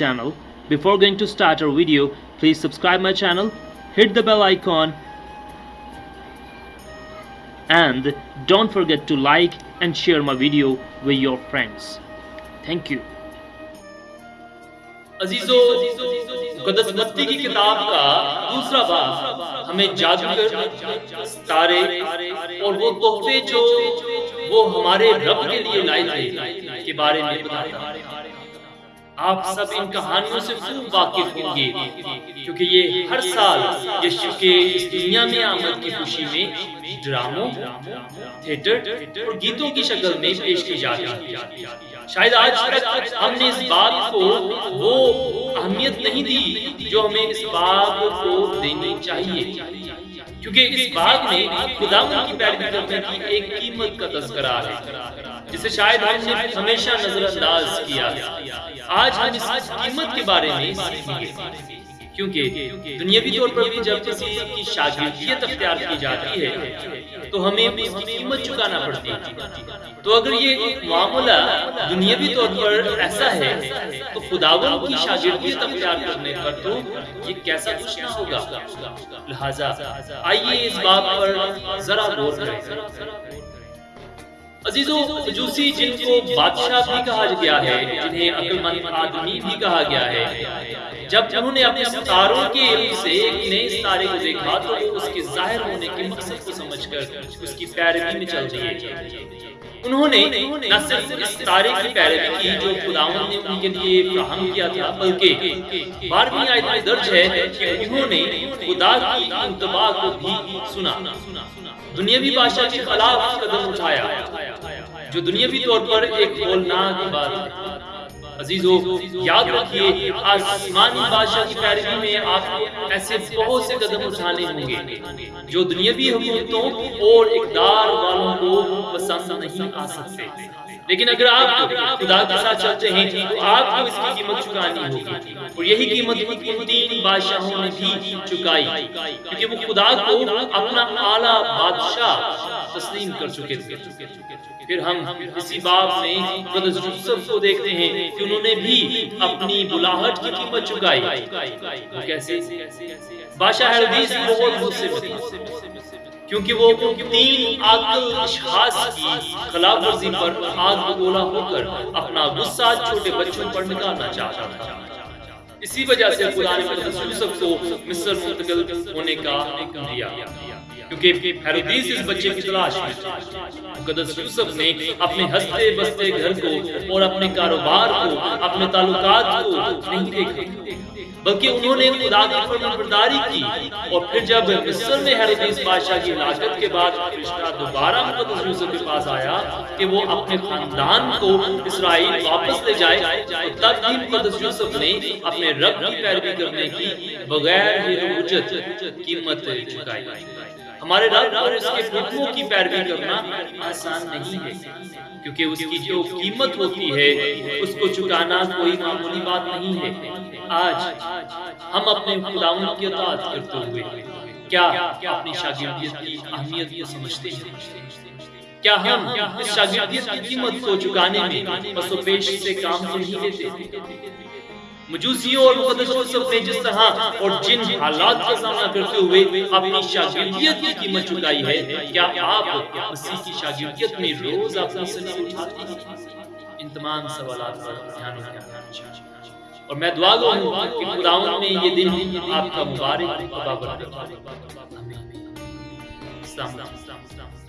channel before going to start our video please subscribe my channel hit the bell icon and don't forget to like and share my video with your friends. Thank you. عزیزو قدس متی کی کتاب کا دوسرا باب ہمیں جادوگر، ستارے اور وہ تحفے جو وہ ہمارے رب کے لیے لائے تھے کے بارے میں بتاتا ہے۔ آپ سب ان کہانیوں سے خوب واقف ہوں گے، کیونکہ یہ ہر سال یشو کے اس دنیا میں آمد کی خوشی میں ڈراموں، تھیٹر اور گیتوں کی شکل میں پیش کی جاتی ہے۔ شاید آج تک ہم نے اس بات کو وہ اہمیت نہیں دی جو ہمیں اس بات کو دینی چاہیے۔ کیونکہ اس بات میں خدا کی پیروی کرنے کی ایک قیمت کا تذکرہ ہے۔ جسے شاید ہم نے ہمیشہ نظر انداز کیا۔ آج ہم اس قیمت کے بارے میں سیکھیں گے۔ کیونکہ دنیاوی طور پر بھی جب کسی کی شاگردیت اختیار کی جاتی ہے، تو ہمیں اس کی قیمت چکانا پڑتی ہے۔ تو اگر یہ معاملہ دنیاوی طور پر ایسا ہے، تو خداون کی شاگردیت اختیار کرنے پر تو یہ کیسا کچھ نہ ہوگا۔ لہٰذا آئیے اس بات پر ذرا غور کریں۔ عزیزو مجوسی جن کو بادشاہ بھی کہا گیا ہے، جنہیں عقل مند آدمی بھی کہا گیا ہے۔ جب انہوں نے اپنے ستاروں کے علم سے ایک نئے ستارے کو دیکھا، تو وہ اس کے ظاہر ہونے کے مقصد کو سمجھ کر اس کی پیروی میں چل دیے۔ انہوں نے نہ صرف اس ستارے کی پیروی کی جو خداون نے ان کے لیے فراہم کیا تھا، بلکہ بارہویں آیت میں درج ہے کہ انہوں نے خدا کی انتباہ کو بھی سنا۔ دنیاوی بادشاہ کے خلاف قدم اٹھایا۔ جو دنیاوی طور پر ایک ہولناک بات ہے۔ عزیزو یاد رکھیے آسمانی بادشاہ کی پیروی میں آپ ایسے بہت سے قدم اٹھانے ہوں گے۔ جو دنیاوی حکومتوں اور اقدار والوں کو پسند نہیں آ سکتے۔ لیکن اگر آپ خدا کے ساتھ چلتے ہیں، تو آپ کو اس کی قیمت چکانی ہوگی۔ اور یہی قیمت ان تین بادشاہوں نے بھی چکائی، کیونکہ وہ خدا کو اپنا اعلیٰ بادشاہ تسلیم کر چکے تھے۔ پھر ہم اسی باب میں قدس یوسف کو دیکھتے ہیں کہ انہوں نے بھی اپنی بلاہٹ کی قیمت چکائی۔ وہ کیسے؟ بادشاہ حردیس بہت غصے میں کیونکہ وہ تین عاقل اشخاص کی خلاف ورزی پر آگ بگولا ہو کر اپنا غصہ چھوٹے بچوں پر نکالنا چاہتا تھا۔ اسی وجہ سے خدا نے یوسف کو مصر منتقل ہونے کا دیا۔ کیونکہ ہیرودیس اس بچے کی تلاش میں مقدس یوسف نے اپنے ہستے بستے گھر کو اور اپنے کاروبار کو، اپنے تعلقات کو نہیں دیکھا۔ بلکہ انہوں نے خدا کی فرمان برداری کی۔ اور پھر جب مصر میں ہیرودیس بادشاہ کی ہلاکت کے بعد رشتہ دوبارہ مقدس یوسف کے پاس آیا کہ وہ اپنے خاندان کو اسرائیل واپس لے جائے تب بھی مقدس یوسف نے اپنے رب کی پیروی کرنے کی بغیر ہیروجت قیمت چکائی۔ ہمارے رب اور اس کے حکموں کی پیروی کرنا آسان نہیں ہے، کیونکہ اس کی جو قیمت ہوتی ہے، اس کو چکانا کوئی معمولی بات نہیں ہے۔ آج ہم اپنے خداون کی اطاعت کرتے ہوئے کیا اپنی شاگردیت کی اہمیت کو سمجھتے ہیں؟ کیا ہم اس شاگردیت کی قیمت کو چکانے میں پس و پیش سے کام نہیں لیتے؟ مجوسیوں اور مقدس یوسف نے جس طرح اور جن حالات کا سامنا کرتے ہوئے اپنی شاگردیت کی قیمت چکائی ہے، کیا آپ مسیح کی شاگردیت میں روز اپنی سلی اٹھاتے ہیں؟ ان تمام سوالات پر دھیان رکھنا اور میں دعا گو ہوں کہ خداون میں یہ دن آپ کا مبارک بابر دے آمین۔ السلام علیکم۔